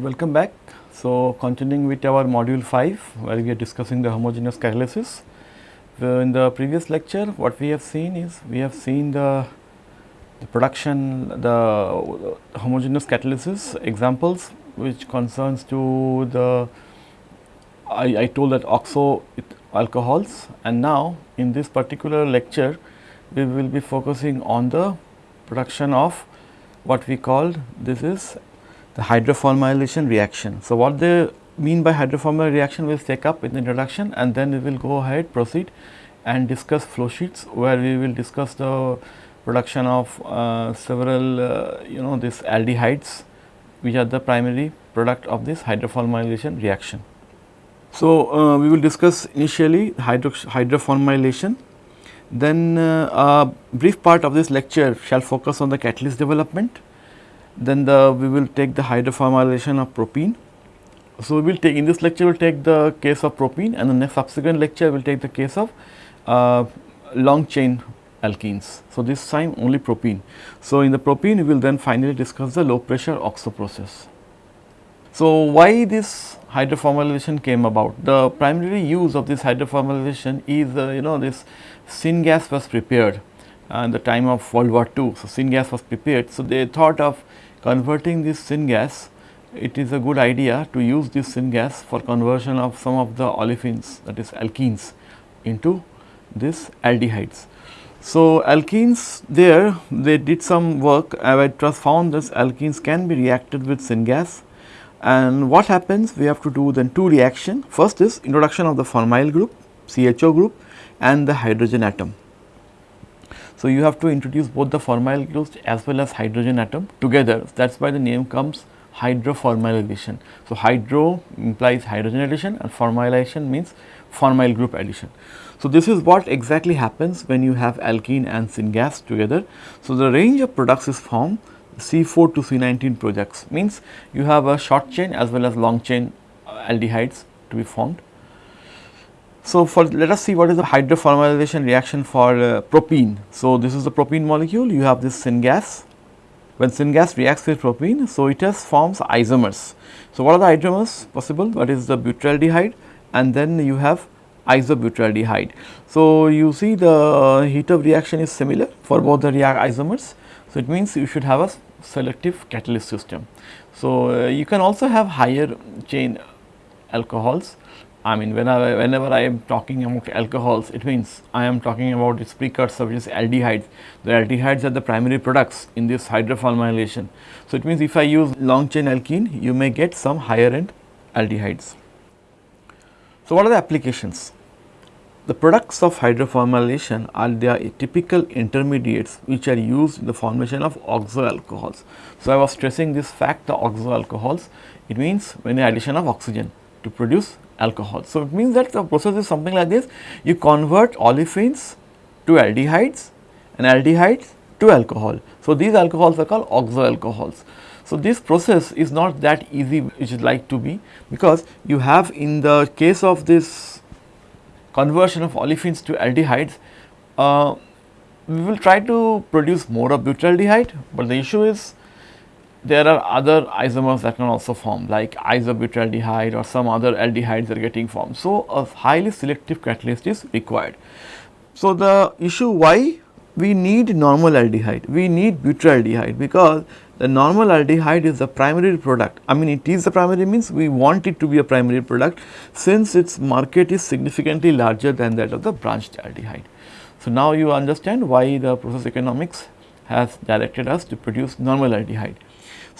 Welcome back. So, continuing with our module 5 where we are discussing the homogeneous catalysis. Uh, in the previous lecture what we have seen is we have seen the, the production the homogeneous catalysis examples which concerns to the I, I told that oxo alcohols and now in this particular lecture we will be focusing on the production of what we called this is the hydroformylation reaction. So, what they mean by hydroformylation reaction we will take up in the introduction and then we will go ahead proceed and discuss flow sheets where we will discuss the production of uh, several uh, you know this aldehydes which are the primary product of this hydroformylation reaction. So, uh, we will discuss initially hydro hydroformylation then uh, a brief part of this lecture shall focus on the catalyst development then the we will take the hydroformylation of propene. So, we will take in this lecture we will take the case of propene and the next subsequent lecture we will take the case of uh, long chain alkenes. So, this time only propene. So, in the propene we will then finally discuss the low pressure oxo process. So, why this hydroformylation came about? The primary use of this hydroformylation is uh, you know this syngas was prepared at the time of World War II. So, syngas was prepared. So, they thought of converting this syngas, it is a good idea to use this syngas for conversion of some of the olefins that is alkenes into this aldehydes. So, alkenes there they did some work uh, it was found that alkenes can be reacted with syngas and what happens we have to do then two reaction first is introduction of the formyl group CHO group and the hydrogen atom. So, you have to introduce both the formyl groups as well as hydrogen atom together that is why the name comes hydroformylation. So, hydro implies hydrogen addition and formylation means formyl group addition. So, this is what exactly happens when you have alkene and syngas together. So, the range of products is formed C4 to C19 projects means you have a short chain as well as long chain aldehydes to be formed. So, for let us see what is the hydroformylation reaction for uh, propene. So, this is the propene molecule you have this syngas. When syngas reacts with propene, so it has forms isomers. So, what are the isomers possible? What is the butyraldehyde and then you have isobutyraldehyde. So, you see the uh, heat of reaction is similar for both the isomers. So, it means you should have a selective catalyst system. So, uh, you can also have higher chain alcohols I mean whenever, whenever I am talking about alcohols it means I am talking about its precursor which is aldehydes. The aldehydes are the primary products in this hydroformylation. So, it means if I use long chain alkene you may get some higher end aldehydes. So, what are the applications? The products of hydroformylation are the typical intermediates which are used in the formation of oxo alcohols. So, I was stressing this fact the oxo alcohols it means when addition of oxygen to produce alcohol. So, it means that the process is something like this you convert olefins to aldehydes and aldehydes to alcohol. So, these alcohols are called oxo alcohols. So, this process is not that easy which is like to be because you have in the case of this conversion of olefins to aldehydes uh, we will try to produce more of butyraldehyde, but the issue is there are other isomers that can also form like isobutyraldehyde or some other aldehydes are getting formed. So, a highly selective catalyst is required. So, the issue why we need normal aldehyde, we need butyraldehyde because the normal aldehyde is the primary product. I mean it is the primary means we want it to be a primary product since its market is significantly larger than that of the branched aldehyde. So, now you understand why the process economics has directed us to produce normal aldehyde.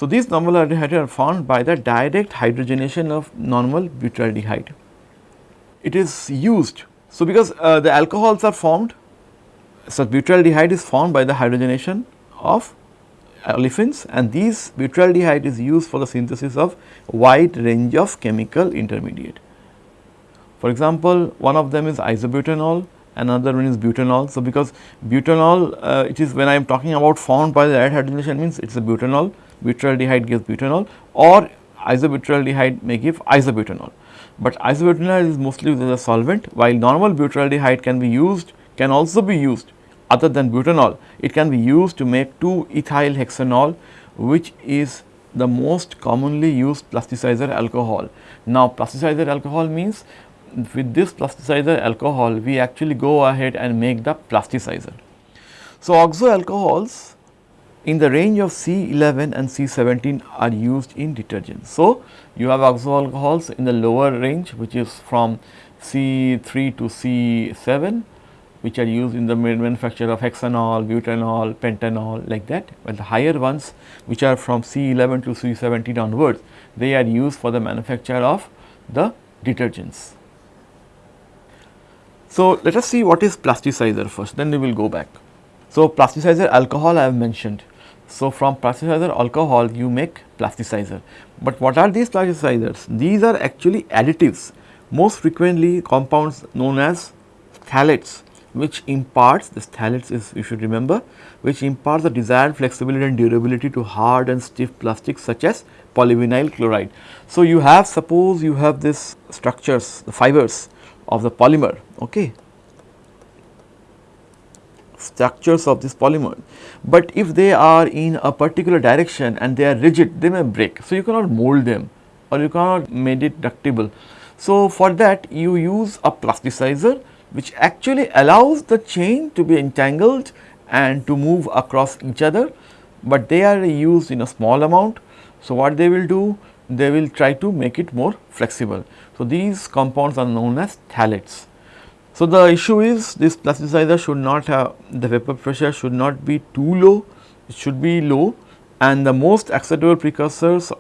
So, these normal aldehydes are formed by the direct hydrogenation of normal butyraldehyde. It is used. So, because uh, the alcohols are formed, so butyraldehyde is formed by the hydrogenation of olefins and these butyraldehyde is used for the synthesis of wide range of chemical intermediate. For example, one of them is isobutanol, another one is butanol. So, because butanol uh, it is when I am talking about formed by the direct hydrogenation means it is a butanol butyraldehyde gives butanol or isobutyraldehyde may give isobutanol. But isobutanol is mostly used as a solvent while normal butyraldehyde can be used can also be used other than butanol it can be used to make 2 ethyl hexanol which is the most commonly used plasticizer alcohol. Now, plasticizer alcohol means with this plasticizer alcohol we actually go ahead and make the plasticizer. So, oxo alcohols in the range of C11 and C17 are used in detergents. So, you have oxo alcohols in the lower range which is from C3 to C7 which are used in the manufacture of hexanol, butanol, pentanol like that, but the higher ones which are from C11 to C17 onwards, they are used for the manufacture of the detergents. So, let us see what is plasticizer first, then we will go back. So, plasticizer alcohol I have mentioned. So, from plasticizer alcohol you make plasticizer, but what are these plasticizers? These are actually additives, most frequently compounds known as phthalates which imparts this phthalates is you should remember which imparts the desired flexibility and durability to hard and stiff plastics such as polyvinyl chloride. So, you have suppose you have this structures the fibers of the polymer okay structures of this polymer, but if they are in a particular direction and they are rigid they may break. So, you cannot mold them or you cannot make it ductible. So, for that you use a plasticizer which actually allows the chain to be entangled and to move across each other, but they are used in a small amount. So, what they will do? They will try to make it more flexible. So, these compounds are known as phthalates. So, the issue is this plasticizer should not have the vapor pressure should not be too low, it should be low and the most acceptable precursors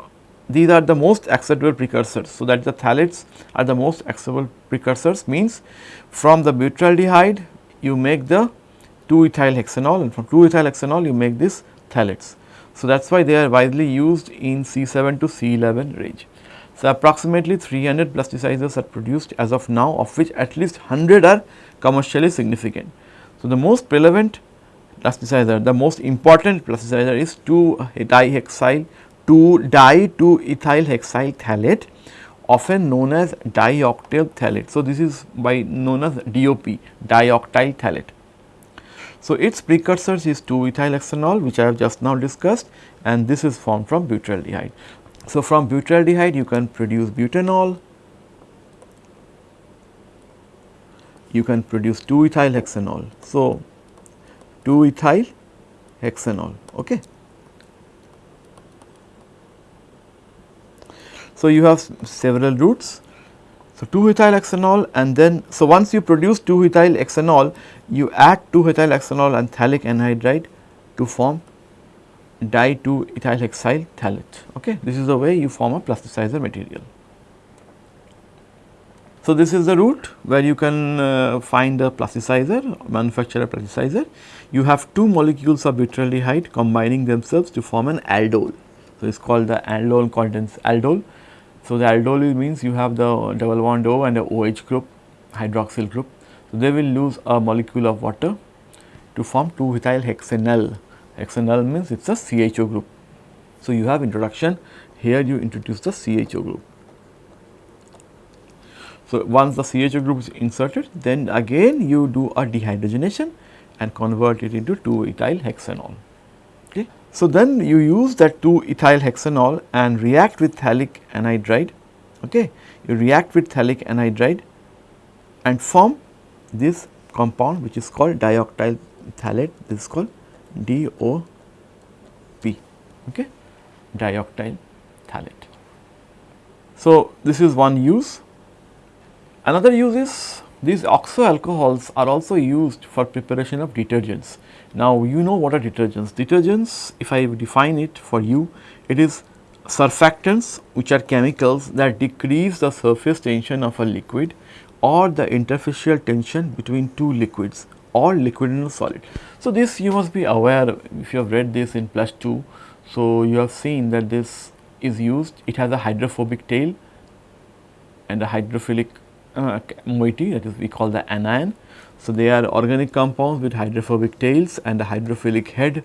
these are the most acceptable precursors. So, that the phthalates are the most acceptable precursors means from the butyraldehyde you make the 2 ethyl hexanol and from 2 ethyl hexanol you make this phthalates. So, that is why they are widely used in C7 to C11 range. So, approximately 300 plasticizers are produced as of now of which at least 100 are commercially significant. So, the most prevalent plasticizer, the most important plasticizer is 2 dihexyl 2 di 2 ethyl hexyl phthalate often known as dioctyl phthalate. So, this is by known as DOP dioctyl phthalate. So, its precursors is 2 ethyl hexanol which I have just now discussed and this is formed from butyraldehyde. So, from butyraldehyde you can produce butanol, you can produce 2 ethyl hexanol. So, 2 ethyl hexanol okay. So, you have several routes. So, 2 ethyl hexanol and then so once you produce 2 ethyl hexanol you add 2 ethyl hexanol and phthalic anhydride to form di 2 ethyl hexyl phthalate. Okay. This is the way you form a plasticizer material. So, this is the route where you can uh, find a plasticizer, manufacture a plasticizer. You have two molecules of butyraldehyde combining themselves to form an aldol. So, it is called the aldol condens aldol so, the aldol means you have the double bond O and the OH group hydroxyl group. So, they will lose a molecule of water to form 2 ethyl hexanal. Hexanal means it is a CHO group. So, you have introduction here you introduce the CHO group. So, once the CHO group is inserted then again you do a dehydrogenation and convert it into 2 ethyl hexanol. Okay. So, then you use that 2 ethyl hexanol and react with phthalic anhydride, okay. you react with phthalic anhydride and form this compound which is called dioctyl phthalate, this is called DOP, okay, dioctyl phthalate. So, this is one use. Another use is these oxo alcohols are also used for preparation of detergents. Now, you know what are detergents. Detergents, if I define it for you, it is surfactants which are chemicals that decrease the surface tension of a liquid or the interfacial tension between two liquids or liquid and solid. So, this you must be aware if you have read this in plus 2. So, you have seen that this is used, it has a hydrophobic tail and a hydrophilic uh, moiety that is we call the anion so, they are organic compounds with hydrophobic tails and a hydrophilic head.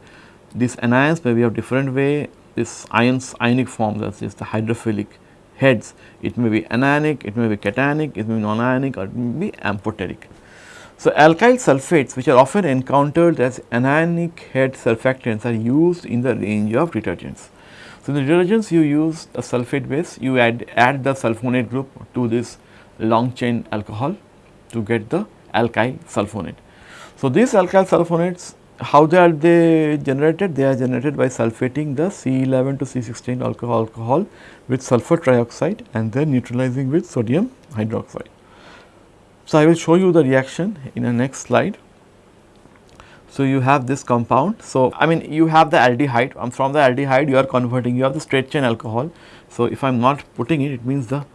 These anions may be of different way, this ions ionic form that is the hydrophilic heads. It may be anionic, it may be cationic, it may be non-ionic or it may be amphoteric. So, alkyl sulfates which are often encountered as anionic head surfactants are used in the range of detergents. So, in the detergents you use a sulfate base, you add, add the sulfonate group to this long chain alcohol to get the alkyl sulfonate. So, these alkyl sulfonates how they are they generated? They are generated by sulfating the C11 to C16 alcohol alcohol with sulfur trioxide and then neutralizing with sodium hydroxide. So, I will show you the reaction in the next slide. So, you have this compound. So, I mean you have the aldehyde and from the aldehyde you are converting you have the straight chain alcohol. So, if I am not putting it it means the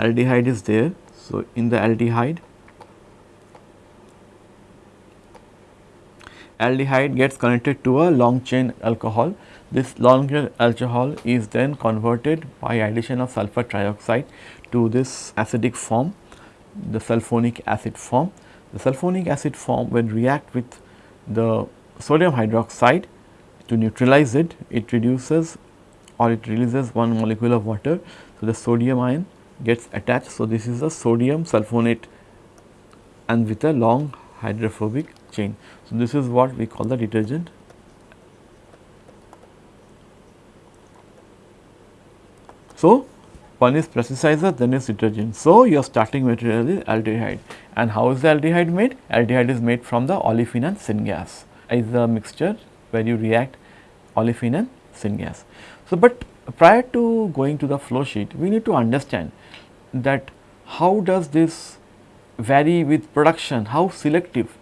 aldehyde is there. So, in the aldehyde aldehyde gets connected to a long chain alcohol. This long chain alcohol is then converted by addition of sulfur trioxide to this acidic form, the sulfonic acid form. The sulfonic acid form when react with the sodium hydroxide to neutralize it, it reduces or it releases one molecule of water. So, the sodium ion gets attached. So, this is a sodium sulfonate and with a long hydrophobic chain. So, this is what we call the detergent. So, one is plasticizer then is detergent. So, your starting material is aldehyde and how is the aldehyde made? Aldehyde is made from the olefin and syngas is a mixture where you react olefin and syngas. So, but prior to going to the flow sheet we need to understand that how does this vary with production, how selective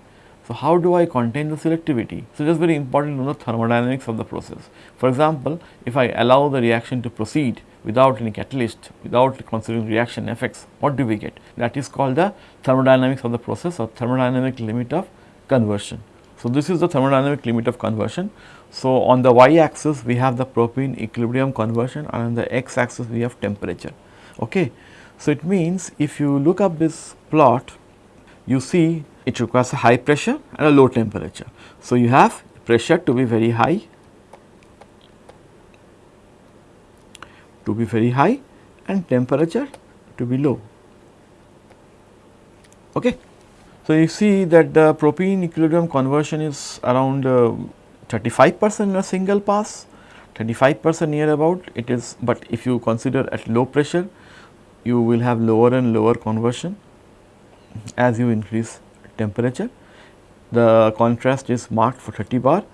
so, how do I contain the selectivity? So, it is very important to know the thermodynamics of the process. For example, if I allow the reaction to proceed without any catalyst, without considering reaction effects, what do we get? That is called the thermodynamics of the process or thermodynamic limit of conversion. So, this is the thermodynamic limit of conversion. So, on the y axis we have the propene equilibrium conversion and on the x axis we have temperature. Okay. So, it means if you look up this plot, you see it requires a high pressure and a low temperature. So, you have pressure to be very high, to be very high and temperature to be low. Okay. So, you see that the propene equilibrium conversion is around uh, 35 percent in a single pass, 35 percent near about it is, but if you consider at low pressure you will have lower and lower conversion as you increase temperature. The contrast is marked for 30 bar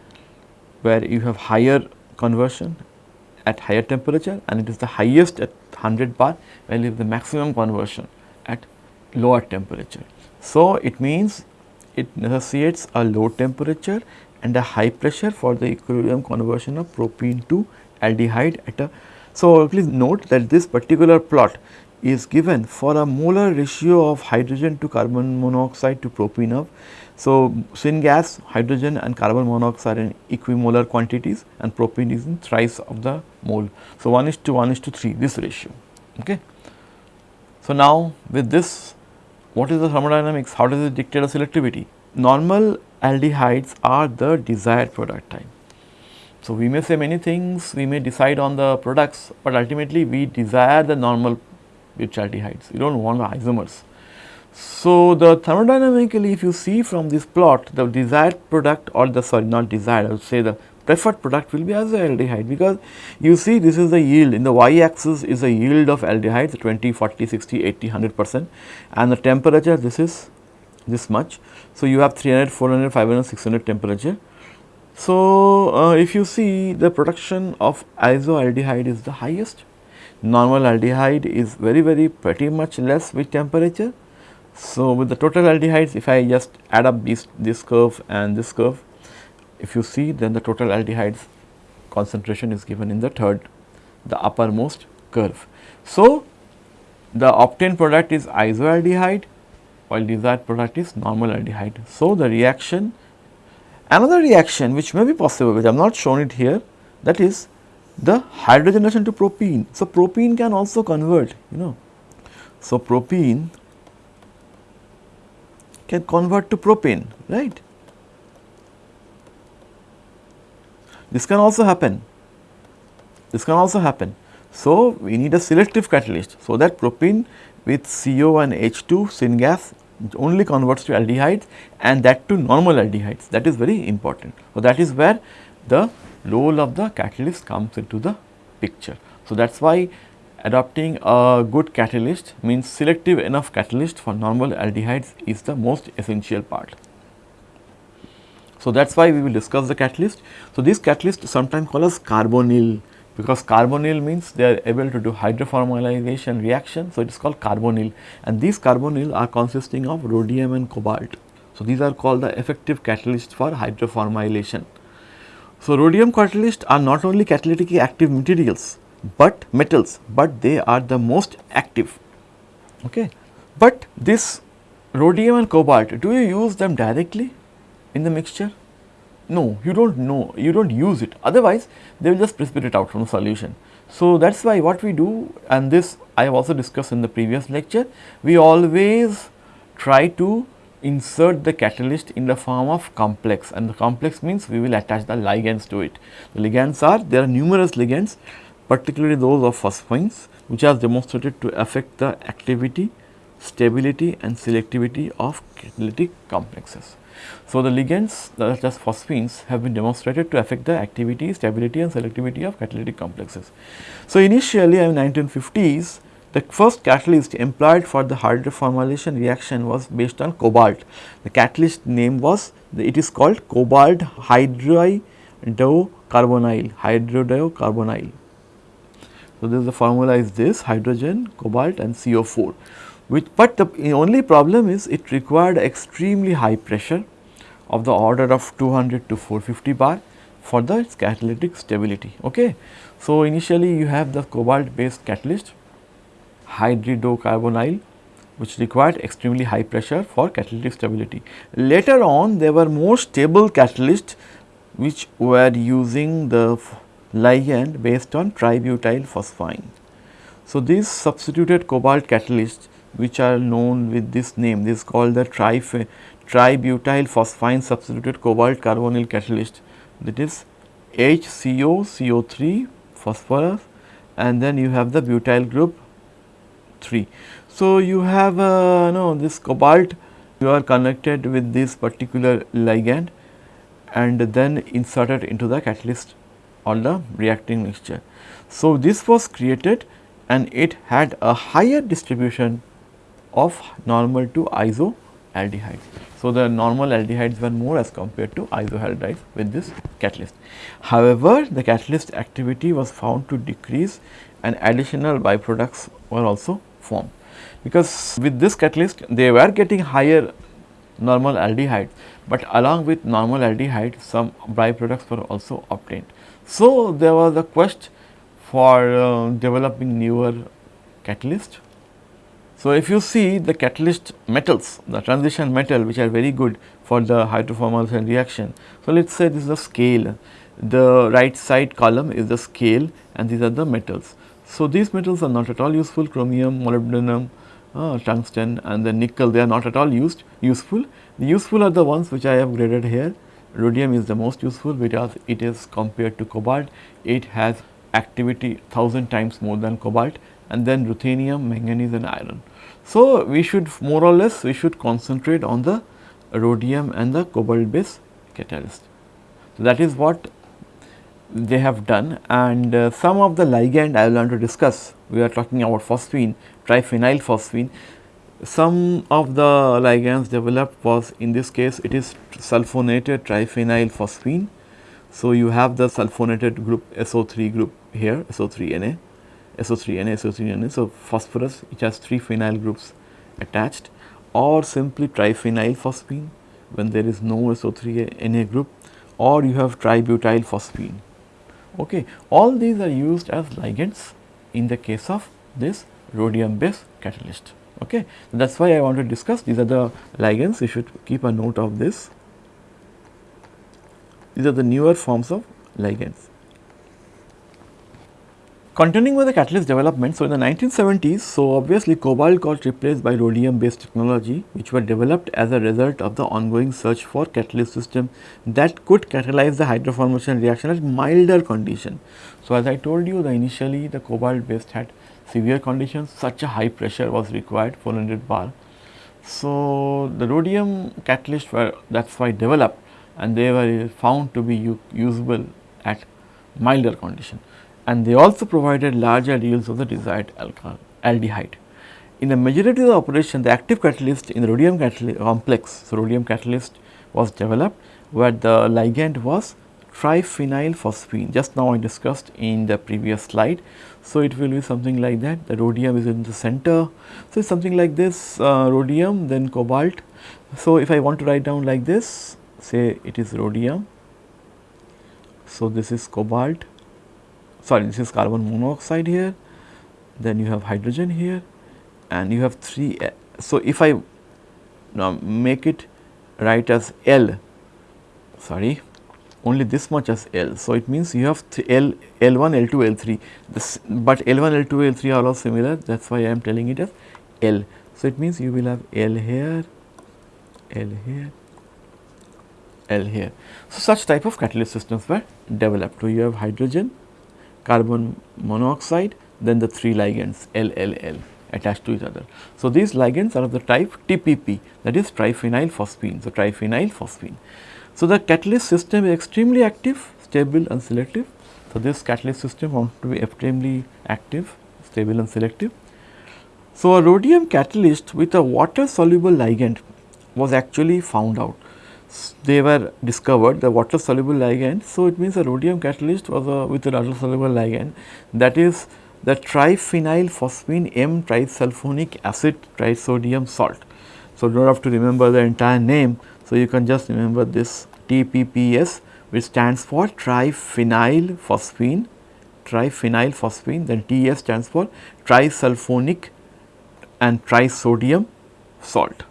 where you have higher conversion at higher temperature and it is the highest at 100 bar where you the maximum conversion at lower temperature. So, it means it necessitates a low temperature and a high pressure for the equilibrium conversion of propene to aldehyde at a. So, please note that this particular plot is given for a molar ratio of hydrogen to carbon monoxide to propene of. So, syngas, hydrogen and carbon monoxide in equimolar quantities and propene is in thrice of the mole. So, 1 is to 1 is to 3 this ratio. Okay. So, now with this what is the thermodynamics, how does it dictate the selectivity? Normal aldehydes are the desired product type. So, we may say many things, we may decide on the products, but ultimately we desire the normal butyraldehydes, you do not want the isomers. So, the thermodynamically if you see from this plot the desired product or the sorry not desired I would say the preferred product will be isoaldehyde because you see this is the yield in the y axis is the yield of aldehydes 20, 40, 60, 80, 100 percent and the temperature this is this much. So, you have 300, 400, 500, 600 temperature. So, uh, if you see the production of isoaldehyde is the highest normal aldehyde is very very pretty much less with temperature. So, with the total aldehydes if I just add up this, this curve and this curve, if you see then the total aldehydes concentration is given in the third, the uppermost curve. So, the obtained product is isoaldehyde while desired product is normal aldehyde. So, the reaction another reaction which may be possible which I have not shown it here that is the hydrogenation to propene. So, propene can also convert you know. So, propene can convert to propane right. This can also happen, this can also happen. So, we need a selective catalyst. So, that propene with CO and H2 syngas only converts to aldehydes and that to normal aldehydes that is very important. So, that is where the role of the catalyst comes into the picture. So, that is why adopting a good catalyst means selective enough catalyst for normal aldehydes is the most essential part. So, that is why we will discuss the catalyst. So, this catalyst sometimes called as carbonyl because carbonyl means they are able to do hydroformylation reaction. So, it is called carbonyl and these carbonyl are consisting of rhodium and cobalt. So, these are called the effective catalyst for hydroformylation. So, rhodium catalysts are not only catalytically active materials, but metals, but they are the most active. Okay. But this rhodium and cobalt, do you use them directly in the mixture? No, you do not know, you do not use it, otherwise they will just precipitate out from the solution. So, that is why what we do and this I have also discussed in the previous lecture, we always try to insert the catalyst in the form of complex and the complex means we will attach the ligands to it. The ligands are, there are numerous ligands particularly those of phosphines which are demonstrated to affect the activity, stability and selectivity of catalytic complexes. So, the ligands as phosphines have been demonstrated to affect the activity, stability and selectivity of catalytic complexes. So, initially in 1950s the first catalyst employed for the hydroformylation reaction was based on cobalt. The catalyst name was it is called cobalt hydridocarbonyl, hydridocarbonyl. So, this the formula is this hydrogen, cobalt and CO4 which but the only problem is it required extremely high pressure of the order of 200 to 450 bar for the catalytic stability. Okay. So, initially you have the cobalt based catalyst hydridocarbonyl which required extremely high pressure for catalytic stability. Later on there were more stable catalysts which were using the ligand based on tributyl phosphine. So, these substituted cobalt catalysts which are known with this name this is called the tri tributyl phosphine substituted cobalt carbonyl catalyst that is HCO CO3 phosphorus and then you have the butyl group 3. So, you have uh, no this cobalt you are connected with this particular ligand and then inserted into the catalyst or the reacting mixture. So, this was created and it had a higher distribution of normal to isoaldehydes. So, the normal aldehydes were more as compared to isohydrides with this catalyst. However, the catalyst activity was found to decrease and additional byproducts were also formed. Because with this catalyst they were getting higher normal aldehyde, but along with normal aldehyde some byproducts were also obtained. So, there was a quest for uh, developing newer catalyst. So, if you see the catalyst metals, the transition metal which are very good for the hydroformylation reaction. So, let us say this is a scale, the right side column is the scale and these are the metals. So, these metals are not at all useful chromium, molybdenum, uh, tungsten and the nickel they are not at all used useful. The useful are the ones which I have graded here Rhodium is the most useful because it is compared to cobalt, it has activity 1000 times more than cobalt and then ruthenium, manganese and iron. So, we should more or less we should concentrate on the rhodium and the cobalt based catalyst. So, that is what they have done and uh, some of the ligand I will want to discuss. We are talking about phosphine, triphenyl phosphine some of the ligands developed was in this case it is sulfonated triphenyl phosphine. So, you have the sulfonated group SO3 group here SO3Na, SO3Na, SO3Na. So, phosphorus which has 3 phenyl groups attached or simply triphenyl phosphine when there is no SO3Na group or you have tributyl phosphine. Okay. All these are used as ligands in the case of this rhodium based catalyst. Okay. That is why I want to discuss these are the ligands you should keep a note of this. These are the newer forms of ligands. Continuing with the catalyst development, so in the 1970s, so obviously cobalt got replaced by rhodium based technology which were developed as a result of the ongoing search for catalyst system that could catalyze the hydroformylation reaction at milder condition. So, as I told you the initially the cobalt based had severe conditions such a high pressure was required 400 bar. So, the rhodium catalyst were that is why developed and they were found to be usable at milder condition. And they also provided larger yields of the desired alcohol aldehyde. In the majority of the operation the active catalyst in the rhodium complex, so rhodium catalyst was developed where the ligand was triphenyl phosphine just now I discussed in the previous slide. So, it will be something like that the rhodium is in the center. So, it's something like this uh, rhodium then cobalt. So, if I want to write down like this say it is rhodium. So, this is cobalt sorry this is carbon monoxide here then you have hydrogen here and you have 3 eh, so if I now make it write as L sorry only this much as L. So, it means you have L, L1, L2, L3, this, but L1, L2, L3 are all similar that is why I am telling it as L. So, it means you will have L here, L here, L here. So, such type of catalyst systems were developed. So, you have hydrogen, carbon monoxide, then the three ligands L, L, L attached to each other. So, these ligands are of the type TPP that is triphenyl phosphine. So, triphenyl phosphine. So, the catalyst system is extremely active, stable and selective. So, this catalyst system wants to be extremely active, stable and selective. So, a rhodium catalyst with a water soluble ligand was actually found out. They were discovered the water soluble ligand. So, it means a rhodium catalyst was a with a water soluble ligand that is the triphenyl phosphine M trisulfonic acid trisodium salt. So, do not have to remember the entire name. So, you can just remember this TPPS which stands for triphenyl phosphine, triphenyl phosphine then TS stands for trisulfonic and trisodium salt.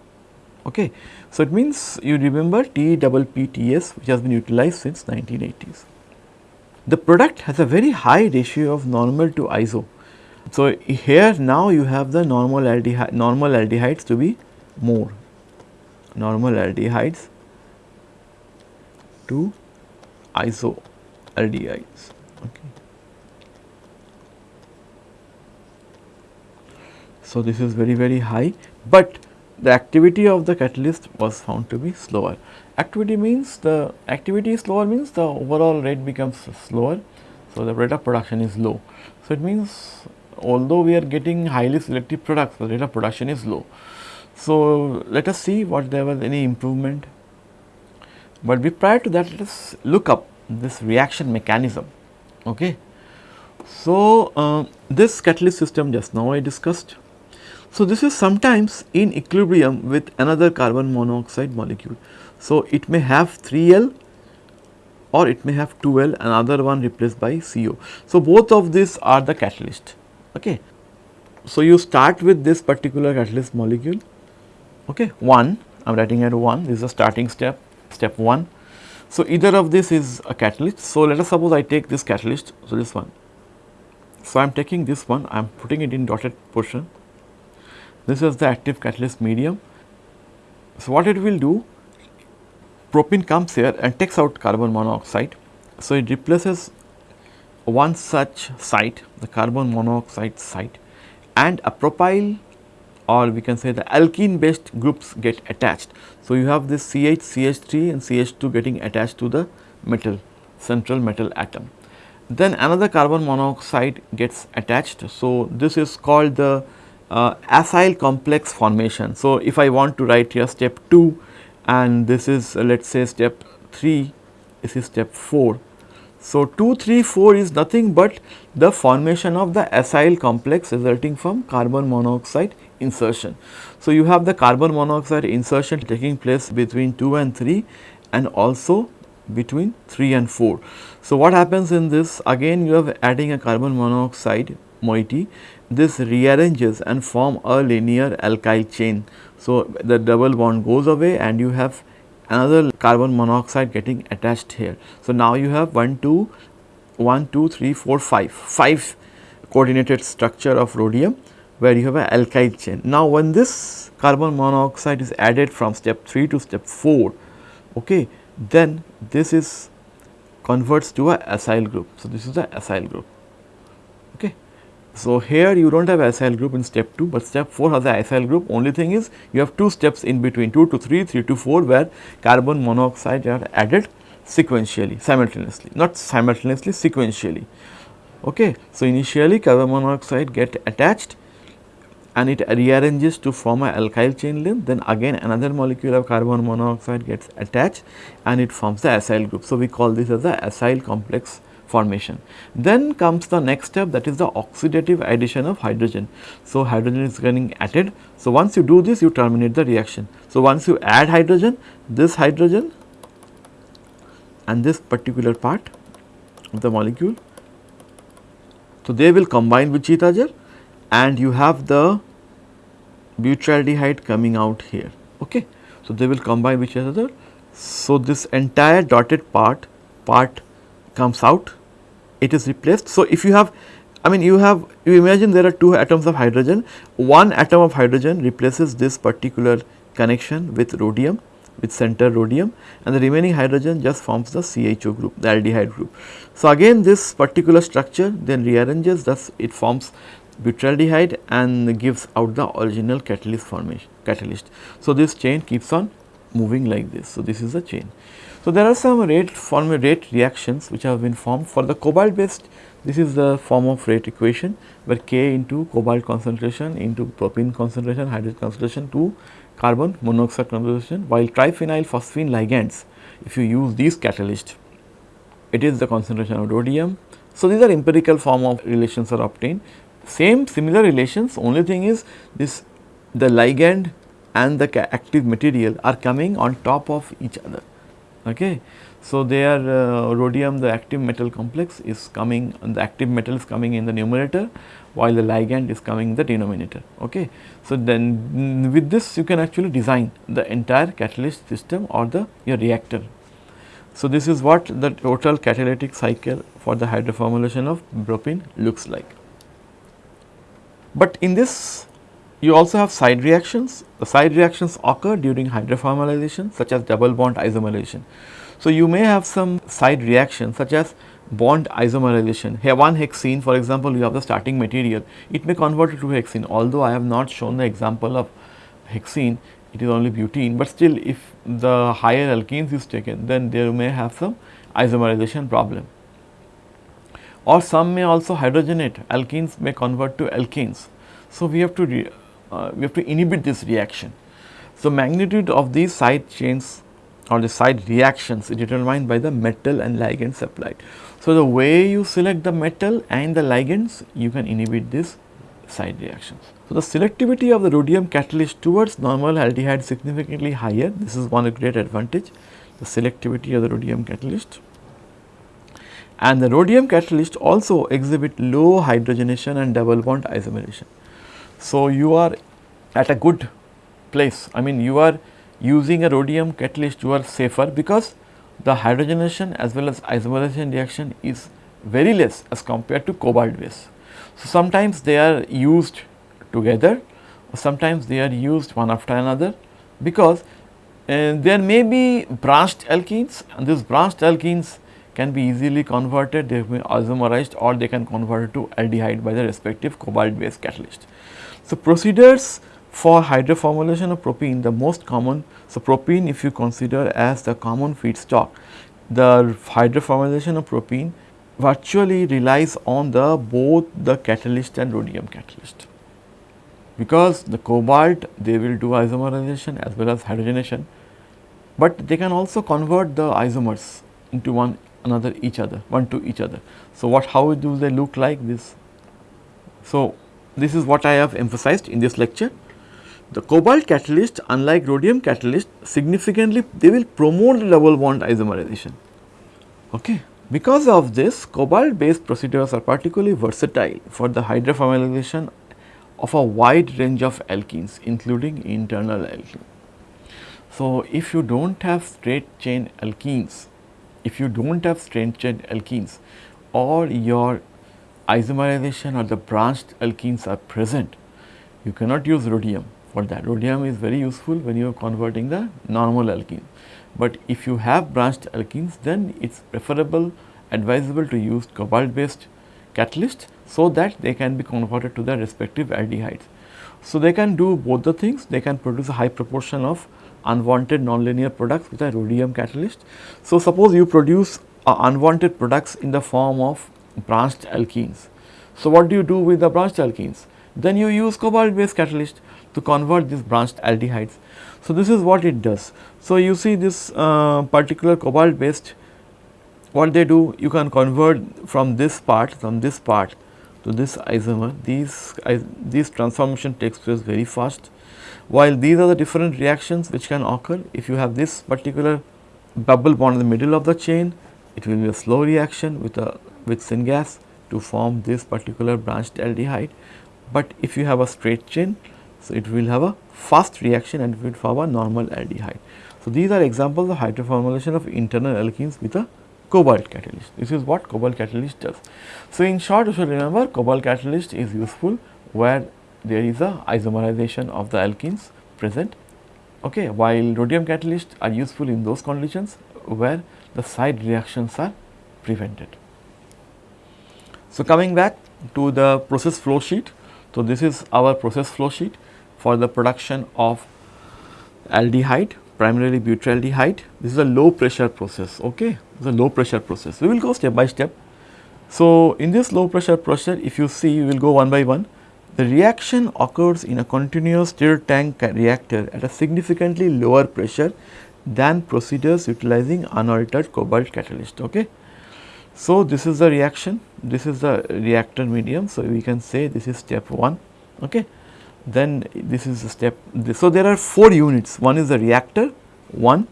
Okay. So, it means you remember TPPTS which has been utilized since 1980s. The product has a very high ratio of normal to iso. So, here now you have the normal aldehyde normal aldehydes to be more normal aldehydes to isoaldehydes. Okay. So, this is very very high, but the activity of the catalyst was found to be slower. Activity means the activity is slower means the overall rate becomes slower. So, the rate of production is low. So, it means although we are getting highly selective products, the rate of production is low. So, let us see what there was any improvement. But prior to that let us look up this reaction mechanism. Okay. So, uh, this catalyst system just now I discussed. So, this is sometimes in equilibrium with another carbon monoxide molecule. So, it may have 3L or it may have 2L another one replaced by CO. So, both of these are the catalyst. Okay. So, you start with this particular catalyst molecule okay 1 I am writing at 1 this is the starting step step 1. So, either of this is a catalyst. So, let us suppose I take this catalyst so this one. So, I am taking this one I am putting it in dotted portion this is the active catalyst medium. So, what it will do propene comes here and takes out carbon monoxide. So, it replaces one such site the carbon monoxide site and a propyl or we can say the alkene based groups get attached. So, you have this CH, CH3 and CH2 getting attached to the metal central metal atom. Then another carbon monoxide gets attached. So, this is called the uh, acyl complex formation. So, if I want to write here step 2 and this is uh, let us say step 3, this is step 4 so, 2, 3, 4 is nothing but the formation of the acyl complex resulting from carbon monoxide insertion. So, you have the carbon monoxide insertion taking place between 2 and 3 and also between 3 and 4. So, what happens in this again you have adding a carbon monoxide moiety this rearranges and form a linear alkyl chain. So, the double bond goes away and you have another carbon monoxide getting attached here. So, now you have 1, 2, 1, 2, 3, 4, 5, 5 coordinated structure of rhodium where you have an alkyl chain. Now, when this carbon monoxide is added from step 3 to step 4, okay, then this is converts to a acyl group. So, this is the acyl group. So, here you do not have acyl group in step 2, but step 4 has the acyl group only thing is you have 2 steps in between 2 to 3, 3 to 4 where carbon monoxide are added sequentially simultaneously not simultaneously sequentially. Okay. So, initially carbon monoxide get attached and it rearranges to form a alkyl chain length then again another molecule of carbon monoxide gets attached and it forms the acyl group. So, we call this as the acyl complex formation. Then comes the next step that is the oxidative addition of hydrogen. So, hydrogen is getting added. So, once you do this you terminate the reaction. So, once you add hydrogen this hydrogen and this particular part of the molecule. So, they will combine with each other and you have the butyraldehyde coming out here. Okay. So, they will combine with each other. So, this entire dotted part, part comes out, it is replaced. So, if you have I mean you have you imagine there are two atoms of hydrogen, one atom of hydrogen replaces this particular connection with rhodium with center rhodium and the remaining hydrogen just forms the CHO group the aldehyde group. So, again this particular structure then rearranges thus it forms butyraldehyde and gives out the original catalyst formation catalyst. So, this chain keeps on moving like this. So, this is the chain. So, there are some rate form rate reactions which have been formed for the cobalt based this is the form of rate equation where K into cobalt concentration into propene concentration hydrogen concentration to carbon monoxide concentration while triphenyl phosphine ligands if you use these catalysts it is the concentration of rhodium. So, these are empirical form of relations are obtained same similar relations only thing is this the ligand and the active material are coming on top of each other. Okay. So, there uh, rhodium the active metal complex is coming the active metal is coming in the numerator while the ligand is coming in the denominator. Okay. So, then with this you can actually design the entire catalyst system or the your reactor. So, this is what the total catalytic cycle for the hydroformylation of propene looks like. But in this you also have side reactions. The side reactions occur during hydroformylation such as double bond isomerization. So, you may have some side reactions such as bond isomerization. Here one hexene for example, you have the starting material, it may convert to hexene although I have not shown the example of hexene, it is only butene, but still if the higher alkenes is taken then there may have some isomerization problem or some may also hydrogenate alkenes may convert to alkanes. So, we have to uh, we have to inhibit this reaction. So, magnitude of these side chains or the side reactions is determined by the metal and ligand supplied. So, the way you select the metal and the ligands you can inhibit these side reactions. So, the selectivity of the rhodium catalyst towards normal aldehyde significantly higher this is one great advantage the selectivity of the rhodium catalyst and the rhodium catalyst also exhibit low hydrogenation and double bond isomerization. So, you are at a good place I mean you are using a rhodium catalyst you are safer because the hydrogenation as well as isomerization reaction is very less as compared to cobalt base. So, sometimes they are used together sometimes they are used one after another because uh, there may be branched alkenes and these branched alkenes can be easily converted, they may isomerized or they can convert to aldehyde by the respective cobalt based catalyst. So, procedures for hydroformylation of propene the most common, so propene if you consider as the common feedstock, the hydroformylation of propene virtually relies on the both the catalyst and rhodium catalyst. Because the cobalt they will do isomerization as well as hydrogenation, but they can also convert the isomers into one another each other one to each other. So, what how do they look like this? So, this is what I have emphasized in this lecture. The cobalt catalyst unlike rhodium catalyst significantly they will promote the double bond isomerization. Okay. Because of this cobalt based procedures are particularly versatile for the hydroformylation of a wide range of alkenes including internal alkene. So, if you do not have straight chain alkenes if you do not have straight chain alkenes or your isomerization or the branched alkenes are present, you cannot use rhodium for that. Rhodium is very useful when you are converting the normal alkene. But if you have branched alkenes then it is preferable advisable to use cobalt based catalyst so that they can be converted to the respective aldehydes. So, they can do both the things they can produce a high proportion of unwanted nonlinear products with a rhodium catalyst. So, suppose you produce uh, unwanted products in the form of branched alkenes. So, what do you do with the branched alkenes? Then you use cobalt based catalyst to convert these branched aldehydes. So, this is what it does. So, you see this uh, particular cobalt based what they do you can convert from this part from this part to this isomer these this transformation takes place very fast while these are the different reactions which can occur if you have this particular double bond in the middle of the chain it will be a slow reaction with a with syngas to form this particular branched aldehyde. But if you have a straight chain, so it will have a fast reaction and will form a normal aldehyde. So, these are examples of hydroformylation of internal alkenes with a cobalt catalyst. This is what cobalt catalyst does. So, in short you should remember cobalt catalyst is useful where there is a isomerization of the alkenes present okay, while rhodium catalysts are useful in those conditions where the side reactions are prevented. So, coming back to the process flow sheet. So, this is our process flow sheet for the production of aldehyde primarily butyraldehyde. This is a low pressure process, okay. It is a low pressure process. We will go step by step. So, in this low pressure process if you see we will go one by one. The reaction occurs in a continuous stirred tank reactor at a significantly lower pressure than procedures utilizing unaltered cobalt catalyst. Okay. So, this is the reaction, this is the reactor medium. So, we can say this is step 1. Okay. Then this is the step. So, there are 4 units, one is the reactor 1,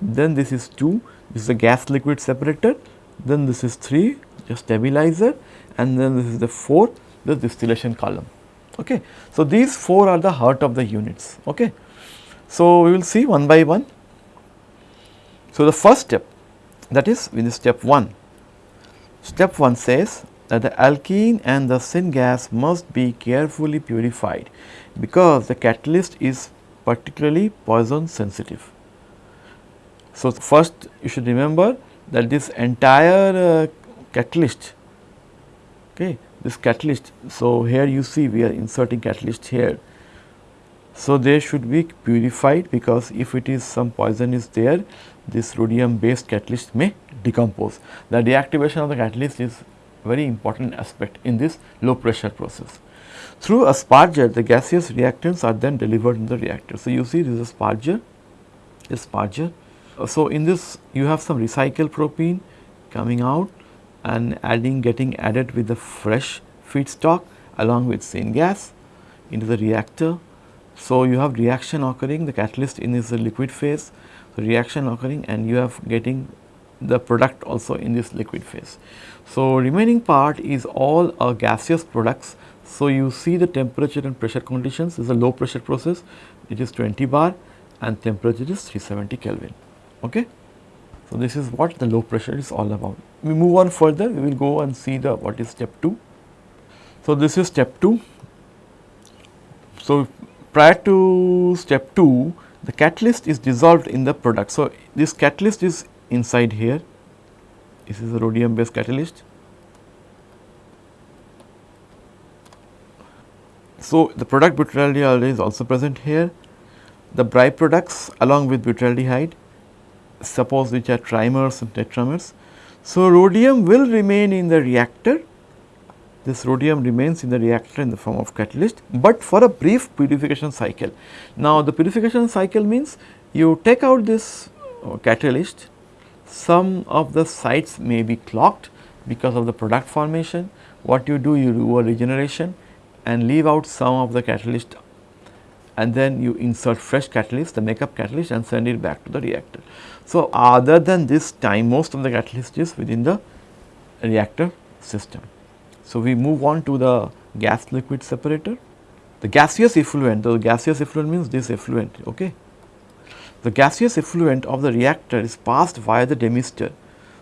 then this is 2, this is the gas liquid separator, then this is 3, the stabilizer and then this is the 4, the distillation column. Okay. So, these 4 are the heart of the units. Okay. So, we will see one by one. So, the first step that is with step 1. Step 1 says that the alkene and the syngas must be carefully purified because the catalyst is particularly poison sensitive. So, first you should remember that this entire uh, catalyst okay, this catalyst. So, here you see we are inserting catalyst here. So, they should be purified because if it is some poison is there this rhodium based catalyst may decompose. The deactivation of the catalyst is very important aspect in this low pressure process. Through a sparger the gaseous reactants are then delivered in the reactor. So, you see this is a sparger, a sparger. So, in this you have some recycled propene coming out and adding getting added with the fresh feedstock along with syngas into the reactor. So, you have reaction occurring the catalyst in is the liquid phase, so reaction occurring and you have getting the product also in this liquid phase. So, remaining part is all a gaseous products. So, you see the temperature and pressure conditions is a low pressure process it is 20 bar and temperature is 370 Kelvin. Okay. So, this is what the low pressure is all about. We move on further, we will go and see the what is step 2. So, this is step 2. So, prior to step 2, the catalyst is dissolved in the product. So, this catalyst is inside here, this is a rhodium based catalyst. So, the product butyraldehyde is also present here. The byproducts along with butyraldehyde suppose which are trimers and tetramers. So, rhodium will remain in the reactor, this rhodium remains in the reactor in the form of catalyst, but for a brief purification cycle. Now, the purification cycle means you take out this uh, catalyst, some of the sites may be clogged because of the product formation. What you do, you do a regeneration and leave out some of the catalyst and then you insert fresh catalyst, the makeup catalyst and send it back to the reactor. So, other than this time most of the catalyst is within the reactor system. So, we move on to the gas liquid separator. The gaseous effluent, the gaseous effluent means this effluent, okay. The gaseous effluent of the reactor is passed via the demister.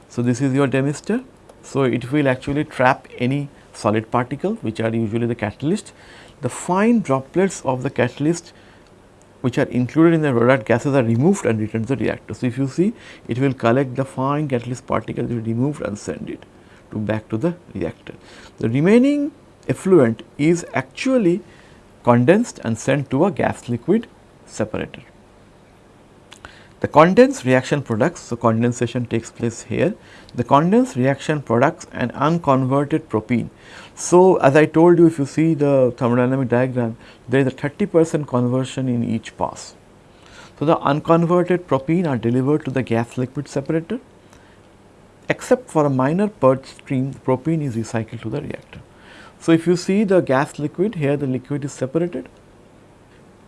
So, this is your demister. So, it will actually trap any solid particle which are usually the catalyst the fine droplets of the catalyst which are included in the rhodite gases are removed and returned to the reactor. So, if you see it will collect the fine catalyst particles removed and send it to back to the reactor. The remaining effluent is actually condensed and sent to a gas liquid separator. The condensed reaction products, so condensation takes place here, the condensed reaction products and unconverted propene. So, as I told you if you see the thermodynamic diagram, there is a 30 percent conversion in each pass. So, the unconverted propene are delivered to the gas liquid separator except for a minor purge stream propene is recycled to the reactor. So, if you see the gas liquid here the liquid is separated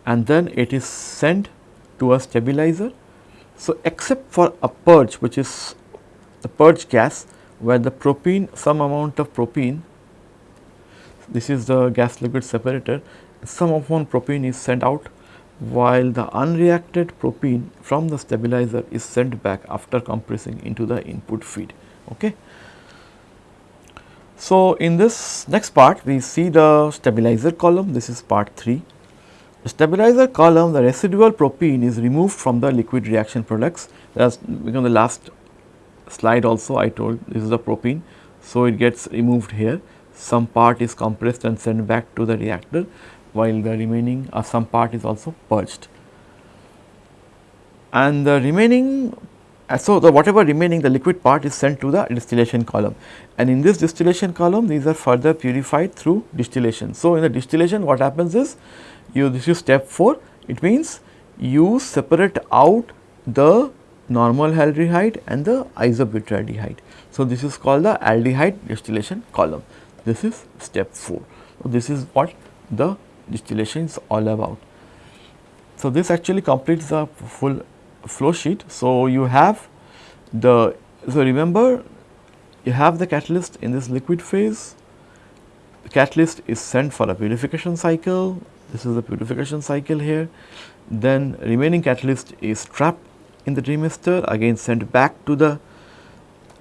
and then it is sent to a stabilizer so, except for a purge which is the purge gas where the propene some amount of propene this is the gas liquid separator some amount propene is sent out while the unreacted propene from the stabilizer is sent back after compressing into the input feed. Okay. So, in this next part we see the stabilizer column this is part 3 the stabilizer column, the residual propene is removed from the liquid reaction products. That's become the last slide also I told this is the propene. So, it gets removed here. Some part is compressed and sent back to the reactor while the remaining or uh, some part is also purged. And the remaining uh, so, the whatever remaining the liquid part is sent to the distillation column and in this distillation column these are further purified through distillation. So, in the distillation what happens is you this is step 4 it means you separate out the normal aldehyde and the isobutadiene. So, this is called the aldehyde distillation column this is step 4. So, this is what the distillation is all about. So, this actually completes the full flow sheet. So, you have the so remember you have the catalyst in this liquid phase the catalyst is sent for a purification cycle this is the purification cycle here. Then remaining catalyst is trapped in the demister again sent back to the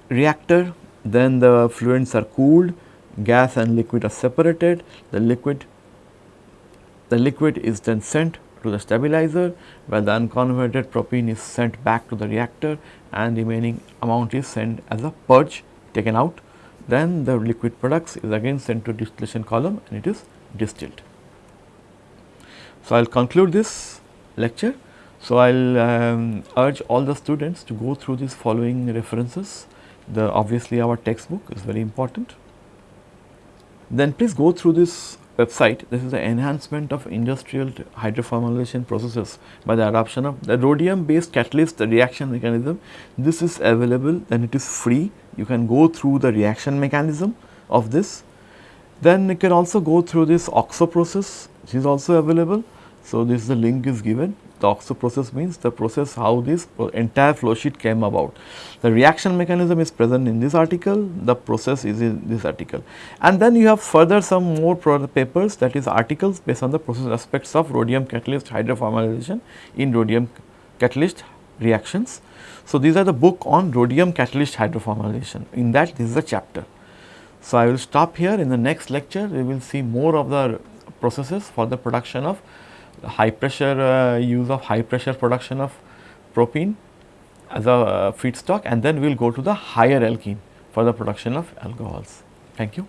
reactor. Then the fluents are cooled, gas and liquid are separated. The liquid the liquid is then sent to the stabilizer where the unconverted propene is sent back to the reactor and remaining amount is sent as a purge taken out. Then the liquid products is again sent to distillation column and it is distilled. So, I will conclude this lecture. So, I will um, urge all the students to go through these following references. The obviously our textbook is very important. Then please go through this website. This is the enhancement of industrial hydroformylation processes by the adoption of the rhodium based catalyst the reaction mechanism. This is available then it is free. You can go through the reaction mechanism of this. Then you can also go through this OXO process which is also available so, this is the link is given the OXO process means the process how this entire flow sheet came about. The reaction mechanism is present in this article, the process is in this article. And then you have further some more papers that is articles based on the process aspects of rhodium catalyst hydroformylation in rhodium catalyst reactions. So, these are the book on rhodium catalyst hydroformylation in that this is a chapter. So, I will stop here in the next lecture we will see more of the processes for the production of high pressure uh, use of high pressure production of propene as a uh, feedstock and then we will go to the higher alkene for the production of alcohols. Thank you.